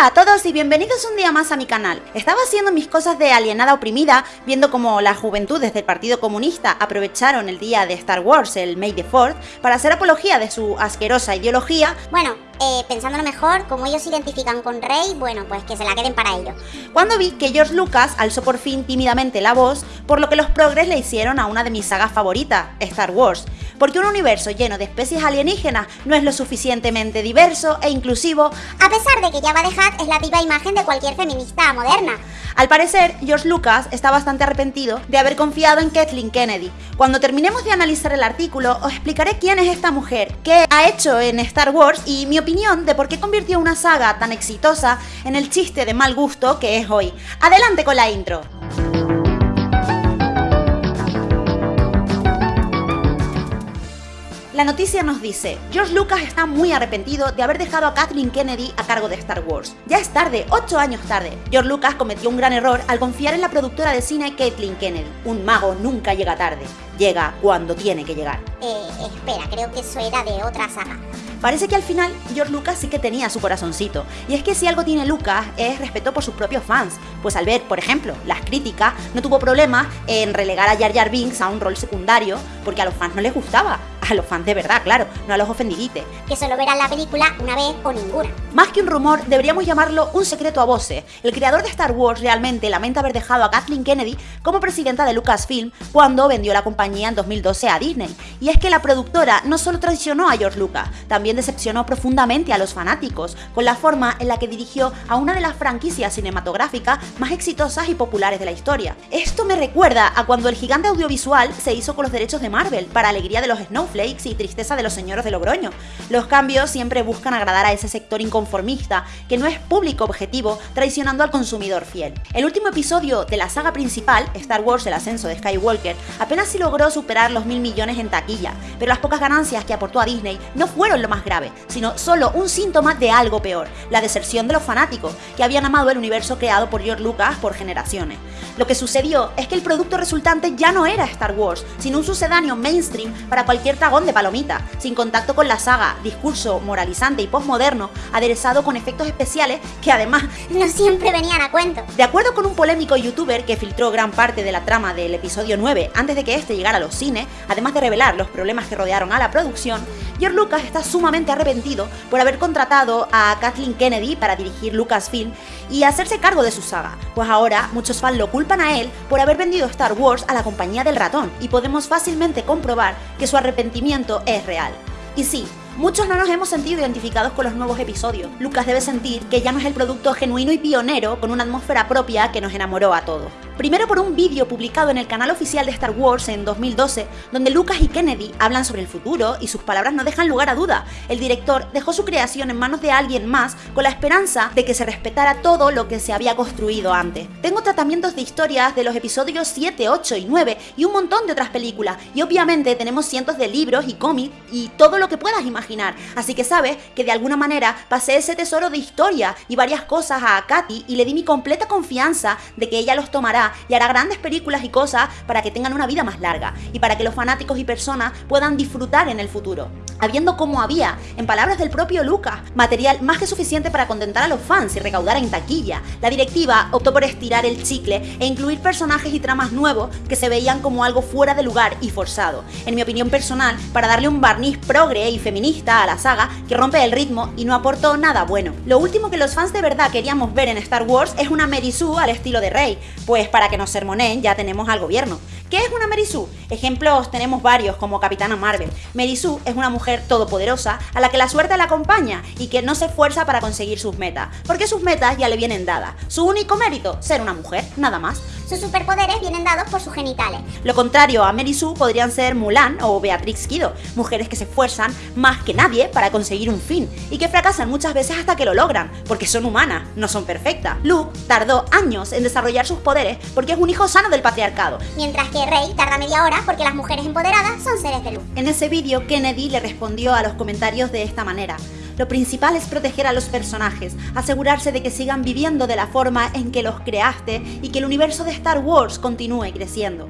Hola a todos y bienvenidos un día más a mi canal. Estaba haciendo mis cosas de alienada oprimida, viendo cómo las juventudes del Partido Comunista aprovecharon el día de Star Wars, el May the 4 para hacer apología de su asquerosa ideología. Bueno, eh, pensándolo mejor, como ellos se identifican con Rey, bueno, pues que se la queden para ellos. Cuando vi que George Lucas alzó por fin tímidamente la voz, por lo que los progres le hicieron a una de mis sagas favoritas, Star Wars, porque un universo lleno de especies alienígenas no es lo suficientemente diverso e inclusivo, a pesar de que Jabba the Hutt es la viva imagen de cualquier feminista moderna. Al parecer, George Lucas está bastante arrepentido de haber confiado en Kathleen Kennedy. Cuando terminemos de analizar el artículo, os explicaré quién es esta mujer, qué ha hecho en Star Wars y mi opinión de por qué convirtió una saga tan exitosa en el chiste de mal gusto que es hoy. Adelante con la intro. La noticia nos dice, George Lucas está muy arrepentido de haber dejado a Kathleen Kennedy a cargo de Star Wars. Ya es tarde, 8 años tarde. George Lucas cometió un gran error al confiar en la productora de cine Kathleen Kennedy. Un mago nunca llega tarde, llega cuando tiene que llegar. Eh, espera, creo que eso era de otra saga. Parece que al final George Lucas sí que tenía su corazoncito. Y es que si algo tiene Lucas es respeto por sus propios fans. Pues al ver, por ejemplo, las críticas, no tuvo problema en relegar a Jar Jar Binks a un rol secundario porque a los fans no les gustaba a los fans de verdad, claro, no a los ofendidites. Que solo verán la película una vez o ninguna. Más que un rumor, deberíamos llamarlo un secreto a voces. El creador de Star Wars realmente lamenta haber dejado a Kathleen Kennedy como presidenta de Lucasfilm cuando vendió la compañía en 2012 a Disney. Y es que la productora no solo traicionó a George Lucas, también decepcionó profundamente a los fanáticos con la forma en la que dirigió a una de las franquicias cinematográficas más exitosas y populares de la historia. Esto me recuerda a cuando el gigante audiovisual se hizo con los derechos de Marvel para alegría de los Snowflakes y tristeza de los señores de Logroño. Los cambios siempre buscan agradar a ese sector inconformista, que no es público objetivo, traicionando al consumidor fiel. El último episodio de la saga principal, Star Wars El ascenso de Skywalker, apenas si logró superar los mil millones en taquilla, pero las pocas ganancias que aportó a Disney no fueron lo más grave, sino solo un síntoma de algo peor, la deserción de los fanáticos, que habían amado el universo creado por George Lucas por generaciones. Lo que sucedió es que el producto resultante ya no era Star Wars, sino un sucedáneo mainstream para cualquier de palomita, sin contacto con la saga, discurso moralizante y postmoderno, aderezado con efectos especiales que además no siempre venían a cuento. De acuerdo con un polémico youtuber que filtró gran parte de la trama del episodio 9 antes de que este llegara a los cines, además de revelar los problemas que rodearon a la producción, George Lucas está sumamente arrepentido por haber contratado a Kathleen Kennedy para dirigir Lucasfilm y hacerse cargo de su saga, pues ahora muchos fans lo culpan a él por haber vendido Star Wars a la compañía del ratón y podemos fácilmente comprobar que su arrepentimiento es real. Y sí, Muchos no nos hemos sentido identificados con los nuevos episodios. Lucas debe sentir que ya no es el producto genuino y pionero con una atmósfera propia que nos enamoró a todos. Primero por un vídeo publicado en el canal oficial de Star Wars en 2012, donde Lucas y Kennedy hablan sobre el futuro y sus palabras no dejan lugar a duda. El director dejó su creación en manos de alguien más con la esperanza de que se respetara todo lo que se había construido antes. Tengo tratamientos de historias de los episodios 7, 8 y 9 y un montón de otras películas, y obviamente tenemos cientos de libros y cómics y todo lo que puedas imaginar, así que sabes que de alguna manera pasé ese tesoro de historia y varias cosas a Katy y le di mi completa confianza de que ella los tomará y hará grandes películas y cosas para que tengan una vida más larga y para que los fanáticos y personas puedan disfrutar en el futuro. Habiendo como había, en palabras del propio Lucas, material más que suficiente para contentar a los fans y recaudar en taquilla, la directiva optó por estirar el chicle e incluir personajes y tramas nuevos que se veían como algo fuera de lugar y forzado. En mi opinión personal, para darle un barniz progre y feminista a la saga que rompe el ritmo y no aportó nada bueno. Lo último que los fans de verdad queríamos ver en Star Wars es una Mary Sue al estilo de Rey, pues para que nos sermoneen ya tenemos al gobierno. ¿Qué es una Mary Ejemplos tenemos varios, como Capitana Marvel. Mary es una mujer todopoderosa a la que la suerte la acompaña y que no se esfuerza para conseguir sus metas, porque sus metas ya le vienen dadas. Su único mérito, ser una mujer, nada más. Sus superpoderes vienen dados por sus genitales. Lo contrario a Mary podrían ser Mulan o Beatrix Kido, mujeres que se esfuerzan más que nadie para conseguir un fin y que fracasan muchas veces hasta que lo logran, porque son humanas, no son perfectas. Luke tardó años en desarrollar sus poderes porque es un hijo sano del patriarcado. Mientras que Rey tarda media hora porque las mujeres empoderadas son seres de luz. En ese vídeo, Kennedy le respondió a los comentarios de esta manera. Lo principal es proteger a los personajes, asegurarse de que sigan viviendo de la forma en que los creaste y que el universo de Star Wars continúe creciendo.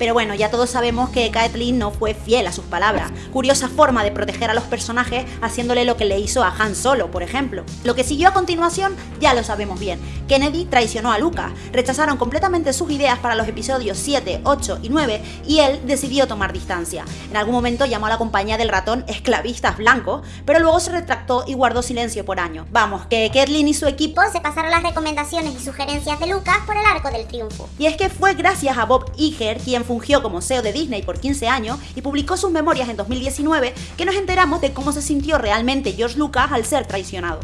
Pero bueno, ya todos sabemos que Kathleen no fue fiel a sus palabras. Curiosa forma de proteger a los personajes haciéndole lo que le hizo a Han Solo, por ejemplo. Lo que siguió a continuación ya lo sabemos bien. Kennedy traicionó a Lucas, rechazaron completamente sus ideas para los episodios 7, 8 y 9 y él decidió tomar distancia. En algún momento llamó a la compañía del ratón esclavistas blancos, pero luego se retractó y guardó silencio por años. Vamos, que Kathleen y su equipo se pasaron las recomendaciones y sugerencias de Lucas por el arco del triunfo. Y es que fue gracias a Bob Iger, quien fungió como CEO de Disney por 15 años y publicó sus memorias en 2019, que nos enteramos de cómo se sintió realmente George Lucas al ser traicionado.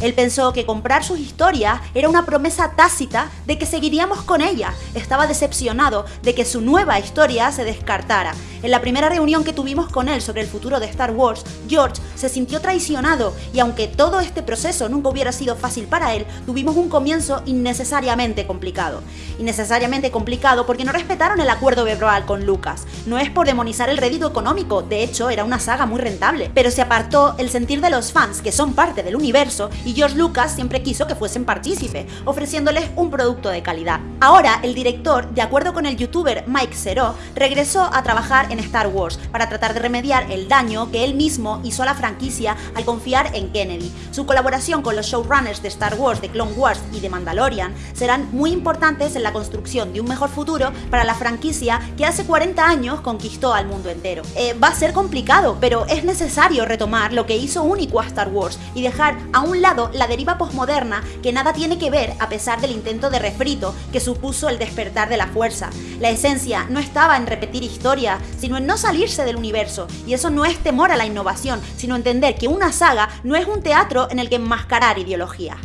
Él pensó que comprar sus historias era una promesa tácita de que seguiríamos con ella. Estaba decepcionado de que su nueva historia se descartara. En la primera reunión que tuvimos con él sobre el futuro de Star Wars, George se sintió traicionado y aunque todo este proceso nunca hubiera sido fácil para él, tuvimos un comienzo innecesariamente complicado. Innecesariamente complicado porque no respetaron el acuerdo verbal con Lucas. No es por demonizar el rédito económico, de hecho era una saga muy rentable, pero se apartó el sentir de los fans que son parte del universo y George Lucas siempre quiso que fuesen partícipes, ofreciéndoles un producto de calidad. Ahora, el director, de acuerdo con el youtuber Mike Zero, regresó a trabajar en Star Wars para tratar de remediar el daño que él mismo hizo a la franquicia al confiar en Kennedy. Su colaboración con los showrunners de Star Wars, de Clone Wars y de Mandalorian serán muy importantes en la construcción de un mejor futuro para la franquicia que hace 40 años conquistó al mundo entero. Eh, va a ser complicado, pero es necesario retomar lo que hizo único a Star Wars y dejar a un lado la deriva posmoderna que nada tiene que ver a pesar del intento de refrito que supuso el despertar de la fuerza. La esencia no estaba en repetir historia, sino en no salirse del universo, y eso no es temor a la innovación, sino entender que una saga no es un teatro en el que enmascarar ideología.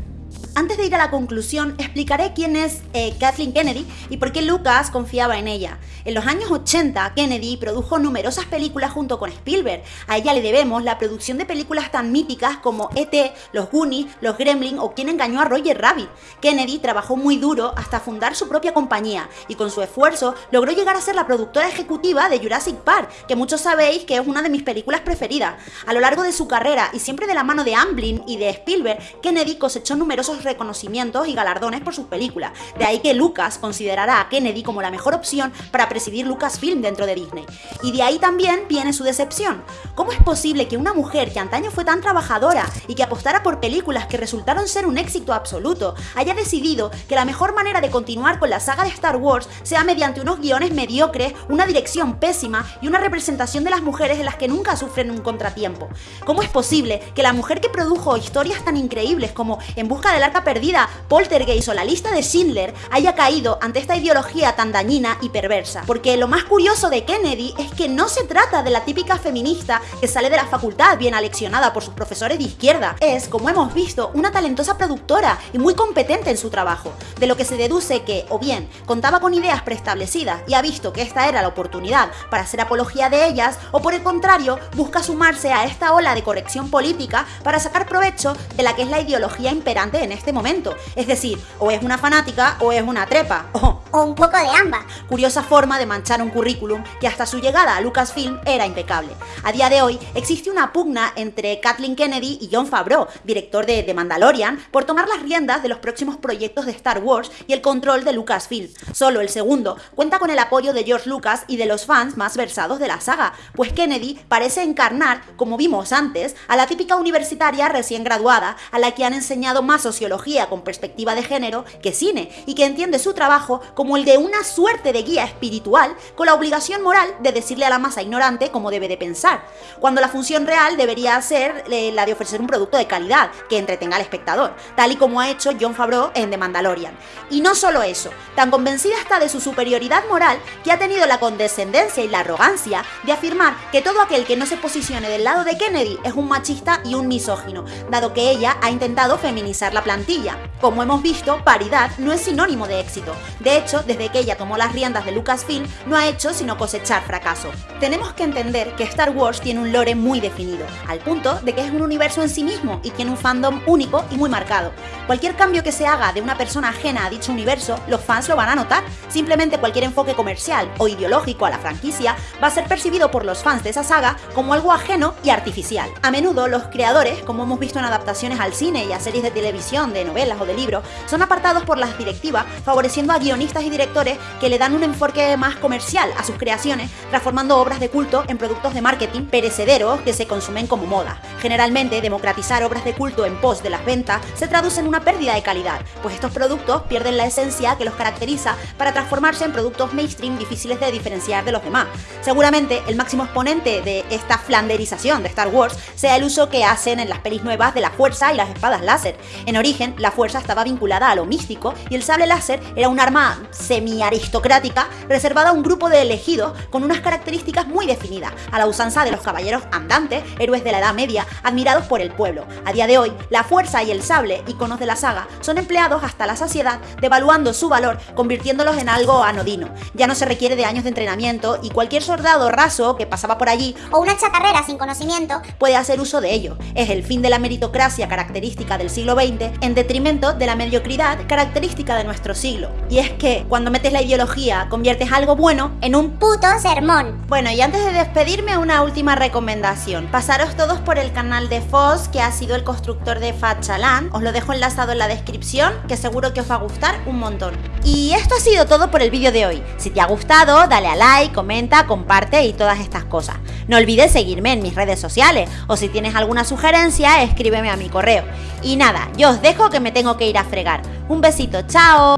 Antes de ir a la conclusión, explicaré quién es eh, Kathleen Kennedy y por qué Lucas confiaba en ella. En los años 80, Kennedy produjo numerosas películas junto con Spielberg. A ella le debemos la producción de películas tan míticas como E.T., Los Goonies, Los Gremlins o Quién engañó a Roger Rabbit. Kennedy trabajó muy duro hasta fundar su propia compañía y con su esfuerzo logró llegar a ser la productora ejecutiva de Jurassic Park, que muchos sabéis que es una de mis películas preferidas. A lo largo de su carrera y siempre de la mano de Amblin y de Spielberg, Kennedy cosechó numerosos reconocimientos y galardones por sus películas. De ahí que Lucas considerará a Kennedy como la mejor opción para presidir Lucasfilm dentro de Disney. Y de ahí también viene su decepción. ¿Cómo es posible que una mujer que antaño fue tan trabajadora y que apostara por películas que resultaron ser un éxito absoluto, haya decidido que la mejor manera de continuar con la saga de Star Wars sea mediante unos guiones mediocres, una dirección pésima y una representación de las mujeres en las que nunca sufren un contratiempo? ¿Cómo es posible que la mujer que produjo historias tan increíbles como En busca del perdida, Poltergeist o la lista de Schindler haya caído ante esta ideología tan dañina y perversa. Porque lo más curioso de Kennedy es que no se trata de la típica feminista que sale de la facultad bien aleccionada por sus profesores de izquierda. Es, como hemos visto, una talentosa productora y muy competente en su trabajo, de lo que se deduce que, o bien, contaba con ideas preestablecidas y ha visto que esta era la oportunidad para hacer apología de ellas, o por el contrario, busca sumarse a esta ola de corrección política para sacar provecho de la que es la ideología imperante en este este momento. Es decir, o es una fanática o es una trepa. un poco de ambas. Curiosa forma de manchar un currículum que hasta su llegada a Lucasfilm era impecable. A día de hoy existe una pugna entre Kathleen Kennedy y John Favreau, director de The Mandalorian, por tomar las riendas de los próximos proyectos de Star Wars y el control de Lucasfilm. Solo el segundo cuenta con el apoyo de George Lucas y de los fans más versados de la saga, pues Kennedy parece encarnar, como vimos antes, a la típica universitaria recién graduada, a la que han enseñado más sociología con perspectiva de género que cine y que entiende su trabajo como el de una suerte de guía espiritual con la obligación moral de decirle a la masa ignorante cómo debe de pensar, cuando la función real debería ser eh, la de ofrecer un producto de calidad que entretenga al espectador, tal y como ha hecho John Favreau en The Mandalorian. Y no solo eso, tan convencida está de su superioridad moral que ha tenido la condescendencia y la arrogancia de afirmar que todo aquel que no se posicione del lado de Kennedy es un machista y un misógino, dado que ella ha intentado feminizar la plantilla como hemos visto, paridad no es sinónimo de éxito. De hecho, desde que ella tomó las riendas de Lucasfilm, no ha hecho sino cosechar fracaso. Tenemos que entender que Star Wars tiene un lore muy definido, al punto de que es un universo en sí mismo y tiene un fandom único y muy marcado. Cualquier cambio que se haga de una persona ajena a dicho universo, los fans lo van a notar. Simplemente cualquier enfoque comercial o ideológico a la franquicia va a ser percibido por los fans de esa saga como algo ajeno y artificial. A menudo los creadores, como hemos visto en adaptaciones al cine y a series de televisión de novelas o de libros, son apartados por las directivas, favoreciendo a guionistas y directores que le dan un enfoque más comercial a sus creaciones, transformando obras de culto en productos de marketing perecederos que se consumen como moda. Generalmente, democratizar obras de culto en pos de las ventas se traduce en una pérdida de calidad, pues estos productos pierden la esencia que los caracteriza para transformarse en productos mainstream difíciles de diferenciar de los demás. Seguramente el máximo exponente de esta flanderización de Star Wars sea el uso que hacen en las pelis nuevas de la fuerza y las espadas láser. En origen, la fuerza estaba vinculada a lo místico y el sable láser era un arma semi-aristocrática reservada a un grupo de elegidos con unas características muy definidas, a la usanza de los caballeros andantes, héroes de la Edad Media, admirados por el pueblo. A día de hoy, la fuerza y el sable, iconos de la saga, son empleados hasta la saciedad, devaluando su valor, convirtiéndolos en algo anodino. Ya no se requiere de años de entrenamiento y cualquier soldado raso que pasaba por allí O una chatarrera sin conocimiento. puede hacer uso de ello. Es el fin de la meritocracia característica del siglo XX en detrimento de la mediocridad característica de nuestro siglo. Y es que cuando metes la ideología conviertes algo bueno en un Puto sermón. bueno, y antes de despedirme, una última recomendación. Pasaros todos por el canal de Foz, que ha sido el constructor de Fachaland. Os lo dejo enlazado en la descripción, que seguro que os va a gustar un montón. Y esto ha sido todo por el vídeo de hoy. Si te ha gustado, dale a like, comenta, comparte y todas estas cosas. No olvides seguirme en mis redes sociales, o si tienes alguna sugerencia, escríbeme a mi correo. Y nada, yo os dejo que me tengo que ir a fregar. Un besito, chao.